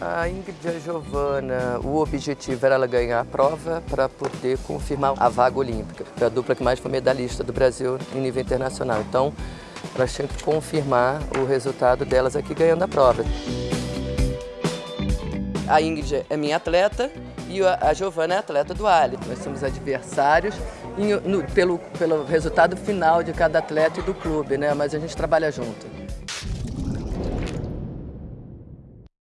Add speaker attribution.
Speaker 1: A Ingrid e a Giovana, o objetivo era ela ganhar a prova para poder confirmar a vaga olímpica. É a dupla que mais foi medalhista do Brasil em nível internacional. Então, elas tinham que confirmar o resultado delas aqui ganhando a prova. A Ingrid é minha atleta e a Giovana é atleta do Ali. Nós somos adversários no, pelo, pelo resultado final de cada atleta e do clube, né? mas a gente trabalha junto.